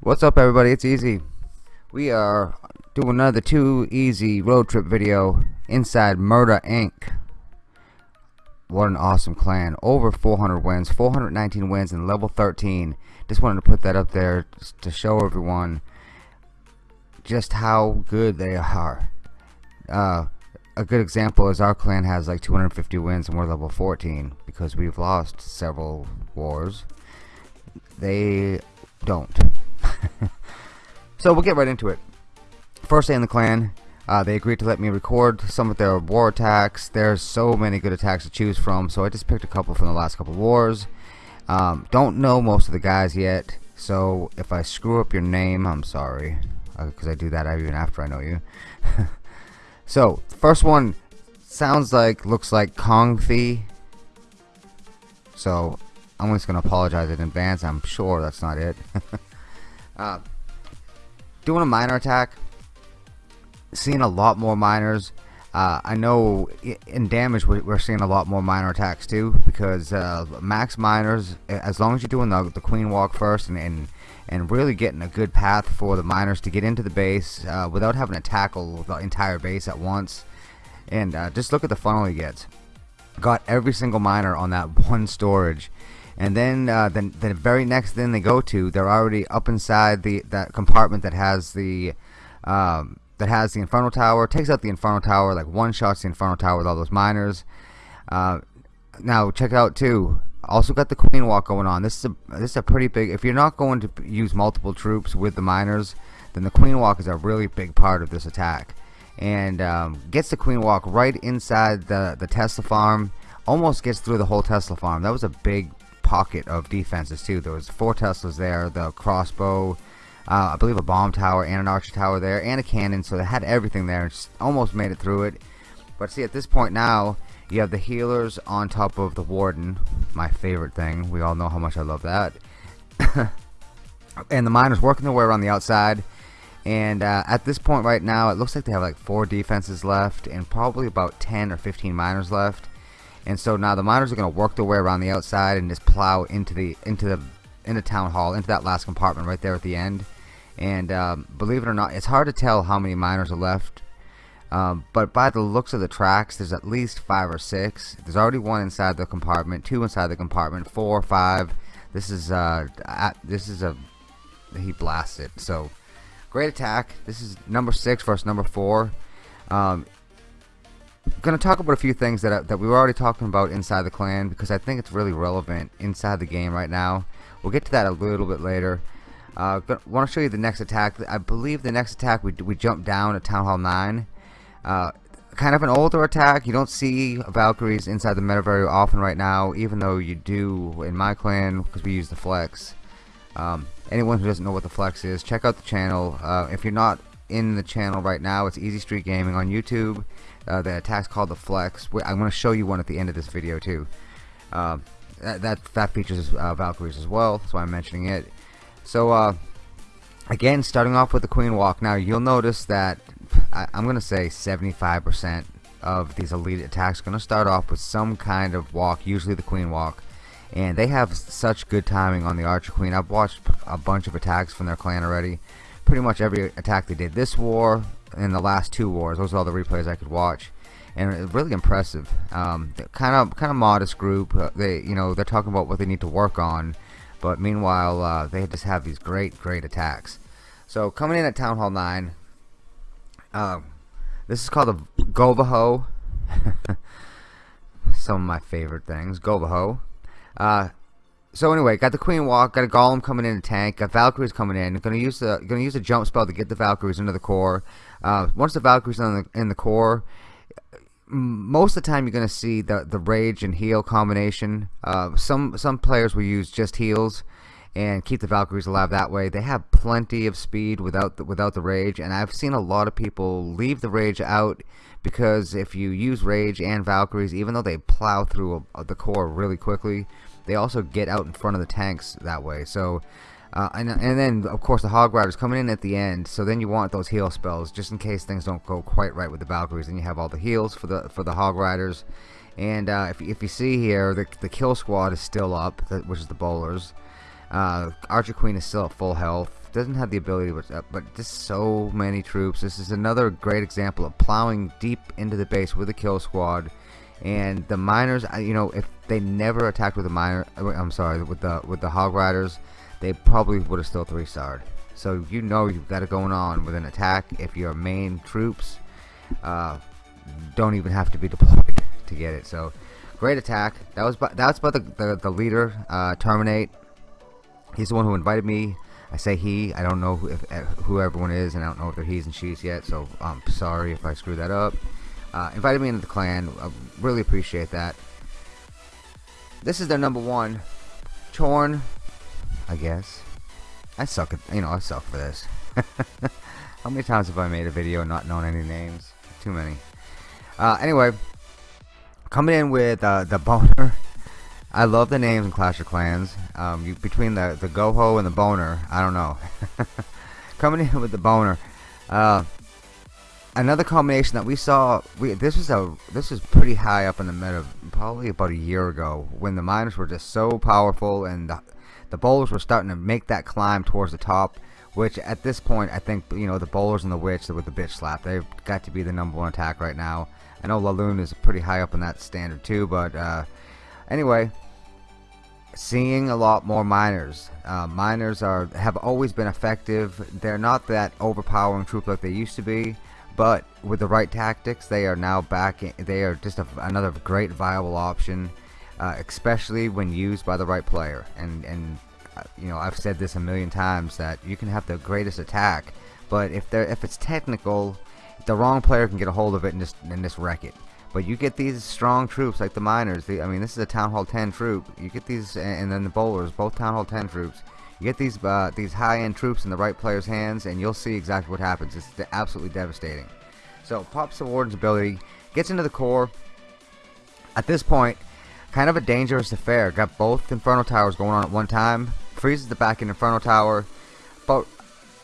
What's up everybody, it's Easy. We are doing another too easy road trip video inside Murder Inc. What an awesome clan. Over 400 wins, 419 wins and level 13. Just wanted to put that up there to show everyone just how good they are. Uh, a good example is our clan has like 250 wins and we're level 14 because we've lost several wars. They don't. so we'll get right into it. First day in the clan, uh, they agreed to let me record some of their war attacks. There's so many good attacks to choose from, so I just picked a couple from the last couple wars. Um, don't know most of the guys yet, so if I screw up your name, I'm sorry, because uh, I do that even after I know you. so, first one sounds like, looks like Kong Fi. So, I'm just going to apologize in advance. I'm sure that's not it. uh, doing a minor attack seeing a lot more miners uh, I know in damage we're seeing a lot more minor attacks too because uh, max miners as long as you're doing the, the queen walk first and, and and really getting a good path for the miners to get into the base uh, without having to tackle the entire base at once. And uh, just look at the funnel he gets. Got every single miner on that one storage. And then uh, the, the very next thing they go to they're already up inside the that compartment that has the um, that has the Inferno Tower, takes out the Inferno Tower, like one shots the Inferno Tower with all those miners. Uh, now check out too. Also got the Queen Walk going on. This is a this is a pretty big. If you're not going to use multiple troops with the miners, then the Queen Walk is a really big part of this attack, and um, gets the Queen Walk right inside the the Tesla farm. Almost gets through the whole Tesla farm. That was a big pocket of defenses too. There was four Teslas there. The crossbow uh, I believe a bomb tower and an archer tower there and a cannon so they had everything there almost made it through it. But see at this point now you have the healers on top of the warden my favorite thing. We all know how much I love that. And the miners working their way around the outside. And uh, at this point right now it looks like they have like four defenses left and probably about 10 or 15 miners left. And so now the miners are going to work their way around the outside and just plow into the into the into town hall into that last compartment right there at the end and um, believe it or not it's hard to tell how many miners are left. Um, but by the looks of the tracks there's at least five or six. There's already one inside the compartment two inside the compartment four five. This is uh at, this is a he blasted. So great attack. This is number six versus number four. Um, gonna talk about a few things that, uh, that we were already talking about inside the clan because I think it's really relevant inside the game right now. We'll get to that a little bit later uh, want to show you the next attack. I believe the next attack we, we jump down at Town Hall 9. Uh, kind of an older attack. You don't see Valkyries inside the meta very often right now, even though you do in my clan because we use the flex. Um, anyone who doesn't know what the flex is, check out the channel. Uh, if you're not in the channel right now, it's Easy Street Gaming on YouTube. Uh, the attack's called the flex. I'm going to show you one at the end of this video too. Uh, that, that, that features uh, Valkyries as well, that's why I'm mentioning it. So, uh, again, starting off with the Queen Walk. Now, you'll notice that I, am going to say 75% of these elite attacks are going to start off with some kind of walk, usually the Queen Walk. And they have such good timing on the Archer Queen. I've watched a bunch of attacks from their clan already. Pretty much every attack they did this war and the last two wars. Those are all the replays I could watch and really impressive. Um, kind of kind of modest group. Uh, they you know they're talking about what they need to work on, but meanwhile, uh, they just have these great, great attacks. So coming in at Town Hall 9, uh, this is called the Govaho. Some of my favorite things, Govaho. Uh, so anyway, got the Queen Walk, got a Golem coming in a tank, got Valkyries coming in. Gonna use the gonna use a jump spell to get the Valkyries into the core. Uh, once the Valkyries in the in the core, most of the time you're going to see the the rage and heal combination. Uh, some some players will use just heals and keep the Valkyries alive that way. They have plenty of speed without the, without the rage, and I've seen a lot of people leave the rage out because if you use rage and Valkyries, even though they plow through a, a, the core really quickly, they also get out in front of the tanks that way. So, uh, and, and then of course the Hog Riders coming in at the end. So then you want those heal spells just in case things don't go quite right with the Valkyries. Then you have all the heals for the for the Hog Riders. And uh, if, if you see here, the, the kill squad is still up, which is the bowlers. Uh, Archer Queen is still at full health. Doesn't have the ability, but, uh, but just so many troops. This is another great example of plowing deep into the base with the kill squad and the miners you know if they never attacked with the miner uh, I'm sorry with the with the hog riders they probably would have still three starred so you know you've got it going on with an attack if your main troops uh, don't even have to be deployed to get it. So great attack. That was that's about the, the, the leader uh, terminate. He's the one who invited me. I say he. I don't know who, if, uh, who everyone is and I don't know if they're he's and she's yet so I'm sorry if I screw that up. Uh, invited me into the clan. I really appreciate that. This is their number one. Chorn, I guess. I suck at, you know, I suck for this. How many times have I made a video not knowing any names? Too many. Uh, anyway, coming in with uh, the boner. I love the names in Clash of Clans. Um, you, between the the Goho and the boner, I don't know. coming in with the boner. Uh, another combination that we saw we this was a this was pretty high up in the meta probably about a year ago when the miners were just so powerful and the, the bowlers were starting to make that climb towards the top which at this point I think you know the bowlers and the witch with the bitch slap they've got to be the number one attack right now. I know Laloon is pretty high up in that standard too but uh, anyway seeing a lot more miners. Uh, miners are have always been effective. They're not that overpowering troop like they used to be but with the right tactics they are now back in, they are just a, another great viable option uh, especially when used by the right player and and uh, you know I've said this a million times that you can have the greatest attack but if they if it's technical the wrong player can get a hold of it and just and just wreck it but you get these strong troops like the miners the, I mean this is a town hall 10 troop you get these and then the bowlers both town hall 10 troops you get these uh, these high-end troops in the right player's hands, and you'll see exactly what happens. It's absolutely devastating. So pops the Warden's ability, gets into the core. At this point, kind of a dangerous affair. Got both Inferno Towers going on at one time. Freezes the back in Inferno Tower, but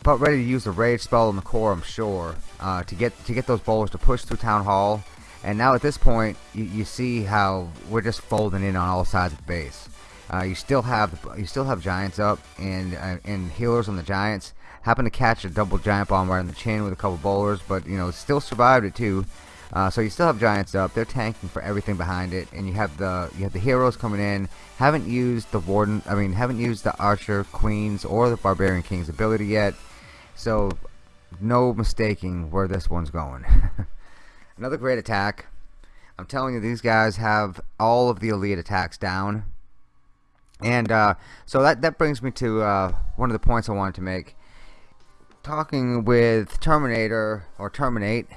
but ready to use the Rage spell in the core, I'm sure, uh, to get to get those bowlers to push through Town Hall. And now at this point, you, you see how we're just folding in on all sides of the base. Uh, you still have you still have giants up and uh, and healers on the giants. Happen to catch a double giant bomb right on the chin with a couple bowlers, but you know still survived it too. Uh, so you still have giants up. They're tanking for everything behind it, and you have the you have the heroes coming in. Haven't used the warden. I mean, haven't used the archer queens or the barbarian king's ability yet. So no mistaking where this one's going. Another great attack. I'm telling you, these guys have all of the elite attacks down and uh, so that that brings me to uh, one of the points I wanted to make talking with Terminator or Terminate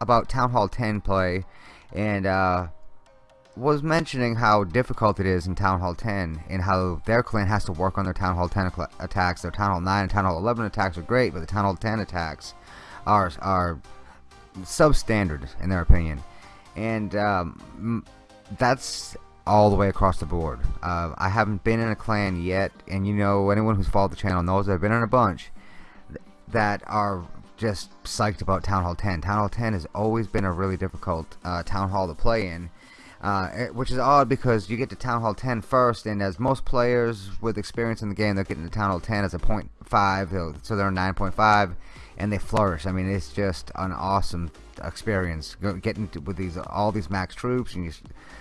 about Town Hall 10 play and uh, was mentioning how difficult it is in Town Hall 10 and how their clan has to work on their Town Hall 10 attacks their Town Hall 9 and Town Hall 11 attacks are great but the Town Hall 10 attacks are, are substandard in their opinion and um, that's all the way across the board. Uh, I haven't been in a clan yet, and you know, anyone who's followed the channel knows I've been in a bunch that are just psyched about Town Hall 10. Town Hall 10 has always been a really difficult uh, Town Hall to play in, uh, which is odd because you get to Town Hall 10 first, and as most players with experience in the game, they're getting to Town Hall 10 as a 0.5, so they're 9.5, and they flourish. I mean, it's just an awesome experience getting with these all these max troops and you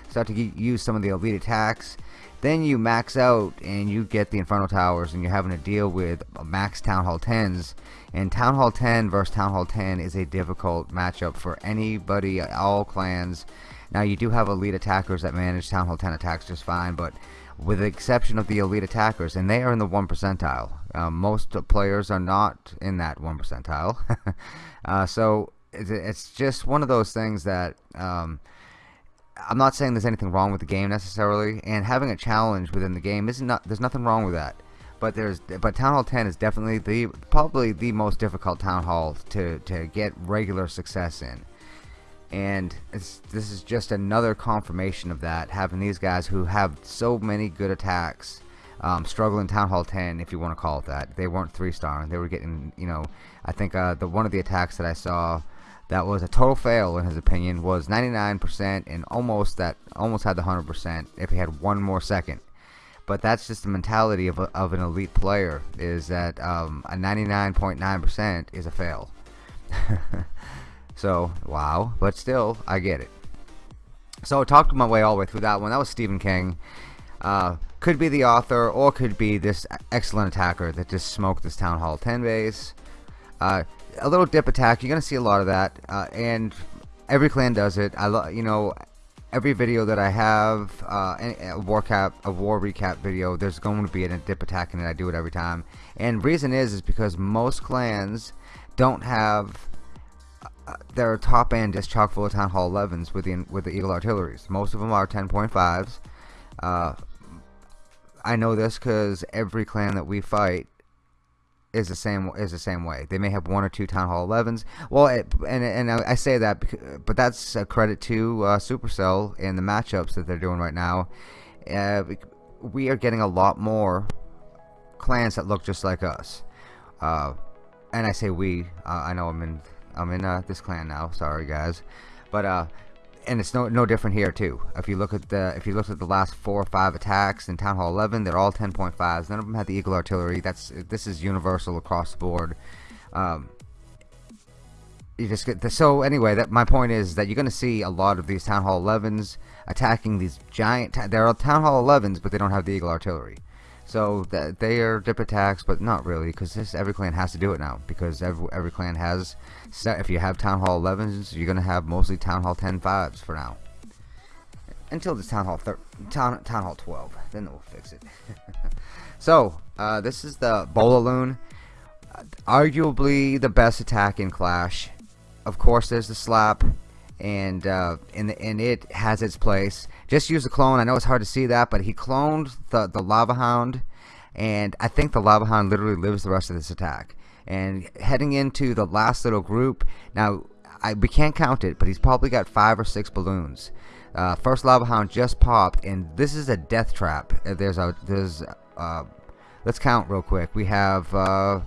start to use some of the elite attacks. Then you max out and you get the Inferno Towers and you're having to deal with max Town Hall 10s and Town Hall 10 versus Town Hall 10 is a difficult matchup for anybody all clans. Now you do have elite attackers that manage Town Hall 10 attacks just fine but with the exception of the elite attackers and they are in the 1 percentile. Uh, most players are not in that 1 percentile. Uh, so it's just one of those things that um, I'm not saying there's anything wrong with the game necessarily, and having a challenge within the game is not. There's nothing wrong with that. But there's but Town Hall 10 is definitely the probably the most difficult Town Hall to to get regular success in. and this is just another confirmation of that having these guys who have so many good attacks um, struggling Town Hall 10 if you want to call it that they weren't three star they were getting you know I think uh, the one of the attacks that I saw that was a total fail in his opinion was 99% and almost that almost had the 100% if he had one more second but that's just the mentality of, a, of an elite player is that um, a 99.9% is a fail So, wow. But still, I get it. So I talked my way all the way through that one. That was Stephen King. Uh, could be the author or could be this excellent attacker that just smoked this Town Hall 10 base. Uh, a little dip attack. You're to see a lot of that. Uh, and every clan does it. I love, you know, every video that I have, uh, a war cap, a war recap video, there's going to be a dip attack in it. I do it every time. And reason is, is because most clans don't have their top end just chock full of Town Hall 11s with the with the Eagle artilleries. Most of them are 10.5s. Uh, I know this because every clan that we fight is the same is the same way. They may have one or two Town Hall 11s. Well, it, and and I say that, because, but that's a credit to uh, Supercell and the matchups that they're doing right now. Uh, we are getting a lot more clans that look just like us. Uh, and I say we. Uh, I know I'm in I'm in uh, this clan now. Sorry, guys, but uh, and it's no no different here too. If you look at the if you look at the last four or five attacks in Town Hall 11, they're all 10.5s. None of them had the Eagle artillery. That's this is universal across the board. Um, you just get the, so anyway. That my point is that you're going to see a lot of these Town Hall 11s attacking these giant. They're Town Hall 11s, but they don't have the Eagle artillery. So that they are dip attacks, but not really, because this every clan has to do it now. Because every every clan has. If you have Town Hall 11s, you're gonna have mostly Town Hall 10 5s for now. Until this Town Hall Town Town Hall 12, then we'll fix it. so uh, this is the Bolaloon, arguably the best attack in Clash. Of course, there's the slap and uh, and and it has its place. Just use the clone. I know it's hard to see that, but he cloned the the lava hound, and I think the lava hound literally lives the rest of this attack. And heading into the last little group, now I we can't count it, but he's probably got five or six balloons. Uh, first lava hound just popped, and this is a death trap. Uh, there's a there's uh, let's count real quick. We have uh,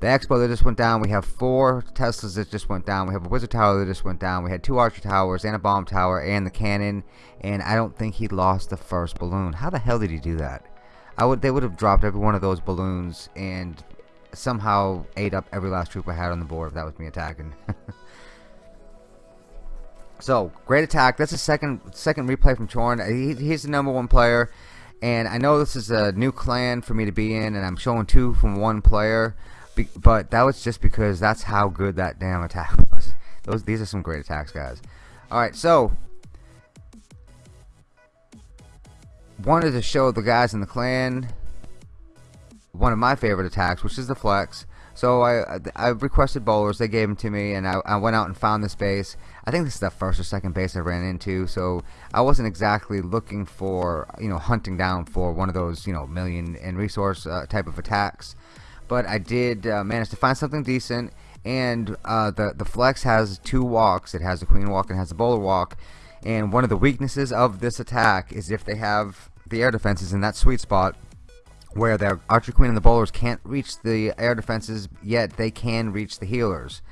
the X-Bow that just went down. We have four Teslas that just went down. We have a Wizard Tower that just went down. We had two Archer Towers and a Bomb Tower and the cannon. And I don't think he lost the first balloon. How the hell did he do that? I would. They would have dropped every one of those balloons and somehow ate up every last troop I had on the board if that was me attacking. so great attack. That's a second second replay from Chorn. He, he's the number one player. And I know this is a new clan for me to be in, and I'm showing two from one player. Be but that was just because that's how good that damn attack was. Those these are some great attacks, guys. All right, so wanted to show the guys in the clan one of my favorite attacks, which is the flex. So I I requested bowlers, they gave them to me, and I, I went out and found this base. I think this is the first or second base I ran into, so I wasn't exactly looking for, you know, hunting down for one of those, you know, million and resource uh, type of attacks but I did uh, manage to find something decent and uh, the the flex has two walks. It has the queen walk and has the bowler walk and one of the weaknesses of this attack is if they have the air defenses in that sweet spot where their archer queen and the bowlers can't reach the air defenses yet they can reach the healers.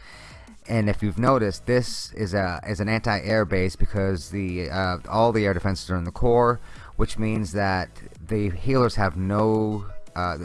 And if you've noticed this is a is an anti-air base because the uh, all the air defenses are in the core which means that the healers have no uh,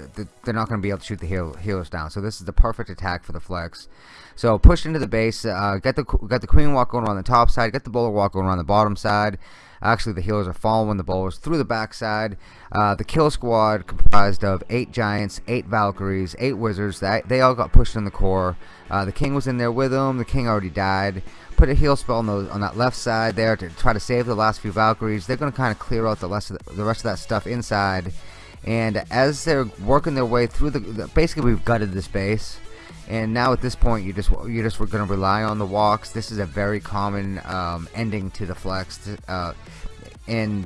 they're not going to be able to shoot the heal healers down. So this is the perfect attack for the flex. So push into the base, uh, get the get the queen walk going around the top side, get the bowler walk going around the bottom side. Actually, the healers are following the bowlers through the backside. Uh, the kill squad comprised of eight giants, eight Valkyries, eight wizards. That they all got pushed in the core. Uh, the king was in there with them. The king already died. Put a heal spell on, those, on that left side there to try to save the last few Valkyries. They're going to kind of clear out the rest of the, the rest of that stuff inside and as they're working their way through the basically we've gutted this base and now at this point you just you're just going to rely on the walks. This is a very common um, ending to the flex. Uh, and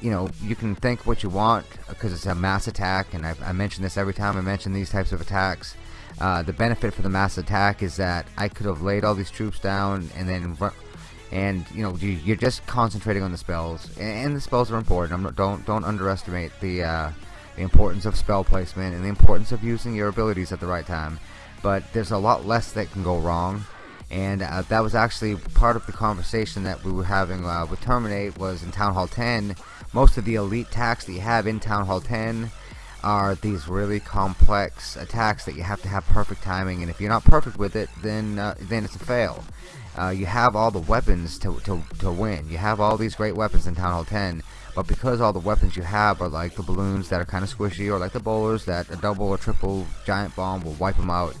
you know you can think what you want because it's a mass attack. And I, I mention this every time I mention these types of attacks. Uh, the benefit for the mass attack is that I could have laid all these troops down and then and you know you, are just concentrating on the spells, and, the spells are important. I'm, don't don't underestimate the uh, the importance of spell placement and the importance of using your abilities at the right time. But there's a lot less that can go wrong, and uh, that was actually part of the conversation that we were having uh, with Terminate was in Town Hall 10. Most of the elite attacks that you have in Town Hall 10 are these really complex attacks that you have to have perfect timing, and if you're not perfect with it, then uh, then it's a fail. Uh, you have all the weapons to, to, to win. You have all these great weapons in Town Hall 10, but because all the weapons you have are like the balloons that are kind of squishy, or like the bowlers that a double or triple giant bomb will wipe them out,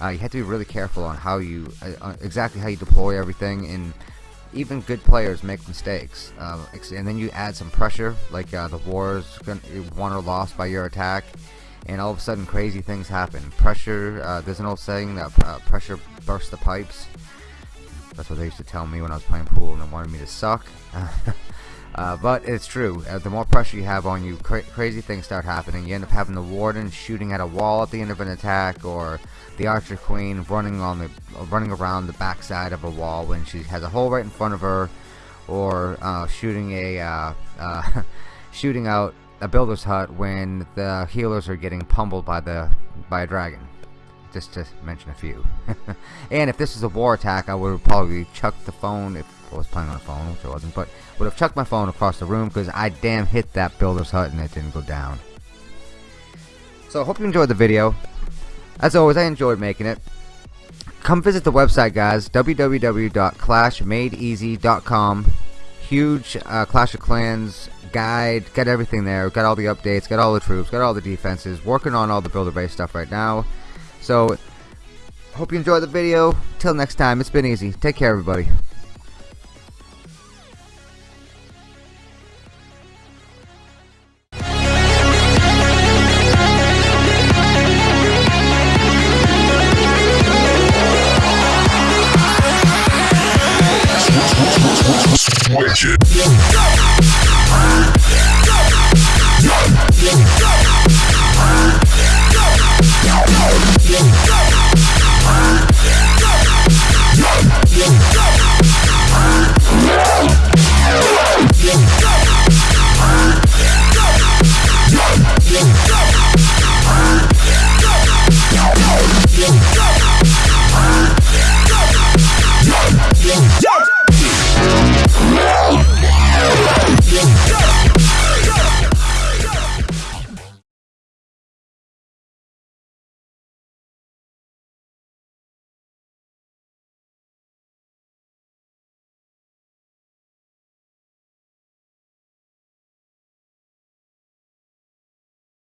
uh, you have to be really careful on how you, uh, uh exactly how you deploy everything, and even good players make mistakes. Uh, and then you add some pressure, like uh, the war is won or lost by your attack, and all of a sudden crazy things happen. Pressure, there's an old saying that pressure bursts the pipes. That's what they used to tell me when I was playing pool and they wanted me to suck. uh, but it's true. Uh, the more pressure you have on you, cra crazy things start happening. You end up having the warden shooting at a wall at the end of an attack, or the archer queen running on the running around the backside of a wall when she has a hole right in front of her, or uh, shooting a uh, uh, shooting out a builder's hut when the healers are getting pummeled by the by a dragon just to mention a few. and if this is a war attack, I would have probably chucked the phone if I was playing on a phone, which I wasn't, but would have chucked my phone across the room because I damn hit that builder's hut and it didn't go down. So I hope you enjoyed the video. As always, I enjoyed making it. Come visit the website, guys. www.clashmadeeasy.com. Huge uh, Clash of Clans guide. Got everything there. Got all the updates. Got all the troops. Got all the defenses. Working on all the builder base stuff right now. So, hope you enjoyed the video. Till next time, it's been easy. Take care, everybody. Switch it.